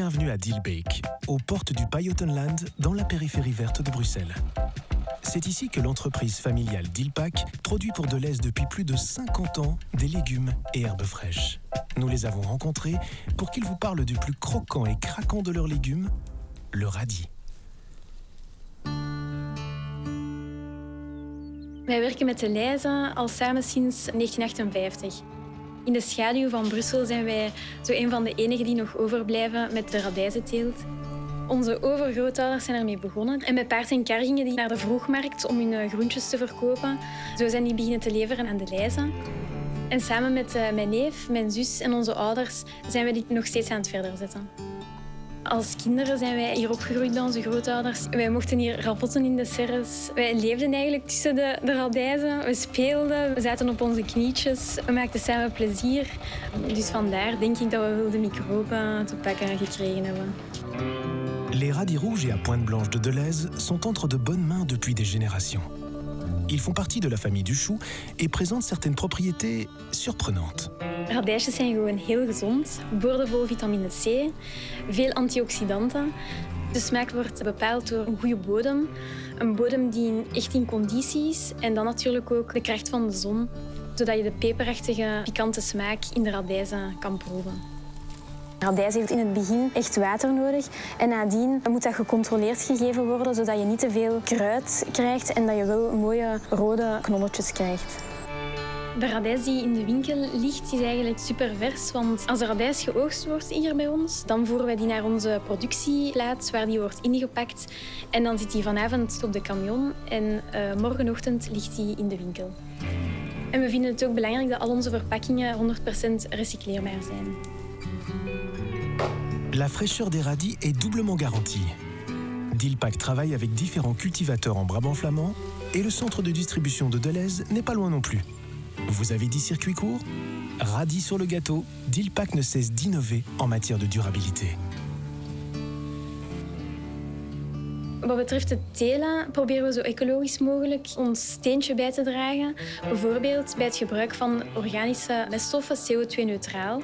Bienvenue à Dilbeek, aux portes du Pajottenland, dans la périphérie verte de Bruxelles. C'est ici que l'entreprise familiale Dilpak produit pour Deleuze depuis plus de 50 ans des légumes et herbes fraîches. Nous les avons rencontrés pour qu'ils vous parlent du plus croquant et craquant de leurs légumes, le radis. Wij werken met de al samen sinds 1958. In de schaduw van Brussel zijn wij zo een van de enigen die nog overblijven met de radijzenteelt. Onze overgrootouders zijn ermee begonnen. En met paard en kar gingen die naar de vroegmarkt om hun eh, groentjes te verkopen. Zo zijn die beginnen te leveren aan de Leize. En samen met eh, mijn neef, mijn zus en onze ouders zijn we dit nog steeds aan het verder zetten. Als kinderen zijn wij hier opgegroeid bij onze grootouders. Wij mochten hier ravotten in de serres. Wij leefden eigenlijk tussen de, de radijzen. We speelden, we zaten op onze knietjes. We maakten samen plezier. Dus vandaar denk ik dat we wilde microben te pakken gekregen hebben. Les radis rouges et à pointe blanche de Deleuze sont entre de bonnes mains depuis des générations. Ils font partie de la famille du chou et présentent certaines propriétés. Radijsjes zijn gewoon heel gezond, boordevol vitamine C, veel antioxidanten. De smaak wordt bepaald door een goede bodem, een bodem die echt in conditie is en dan natuurlijk ook de kracht van de zon, zodat je de peperachtige, pikante smaak in de radijzen kan proeven. Radijs heeft in het begin echt water nodig en nadien moet dat gecontroleerd gegeven worden zodat je niet te veel kruid krijgt en dat je wel mooie rode knolletjes krijgt. De radijs die in de winkel ligt, is eigenlijk super vers. Want als de radijs geoogst wordt hier bij ons, dan voeren wij die naar onze productieplaats waar die wordt ingepakt. En dan zit die vanavond op de camion en uh, morgenochtend ligt die in de winkel. En we vinden het ook belangrijk dat al onze verpakkingen 100% recycleerbaar zijn. La fraîcheur des radis est doublement garantie. Dilpak travaille avec différents cultivateurs en Brabant flamand et le centre de distribution de Deleuze n'est pas loin non plus. Vous avez dit circuit court Radis sur le gâteau, Dilpak ne cesse d'innover en matière de durabilité. Wat betreft het telen proberen we zo ecologisch mogelijk ons steentje bij te dragen. Bijvoorbeeld bij het gebruik van organische meststoffen CO2-neutraal.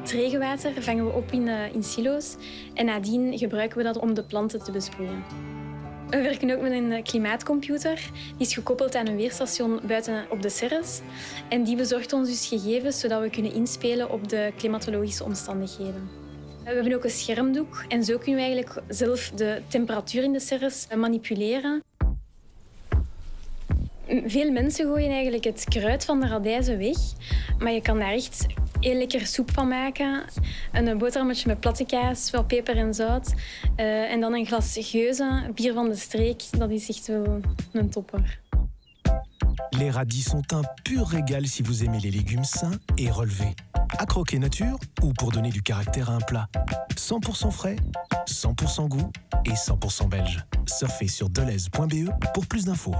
Het regenwater vangen we op in, uh, in silo's en nadien gebruiken we dat om de planten te besproeien. We werken ook met een eh, klimaatcomputer. Die is gekoppeld aan een weerstation buiten op de Serres. En die bezorgt ons dus gegevens zodat we kunnen inspelen op de klimatologische omstandigheden. We hebben ook een schermdoek en zo kunnen we eigenlijk zelf de temperatuur in de serres manipuleren. Veel mensen gooien eigenlijk het kruid van de radijzen weg, maar je kan daar echt heel lekker soep van maken. Een boterhammetje met platte kaas, wel peper en zout. Uh, en dan een glas geuze, bier van de streek. Dat is echt wel een topper. Les radis sont un pur régal si vous aimez les légumes sains et relevés. À croquer nature ou pour donner du caractère à un plat. 100% frais, 100% goût et 100% belge. Surfez sur deleuze.be pour plus d'infos.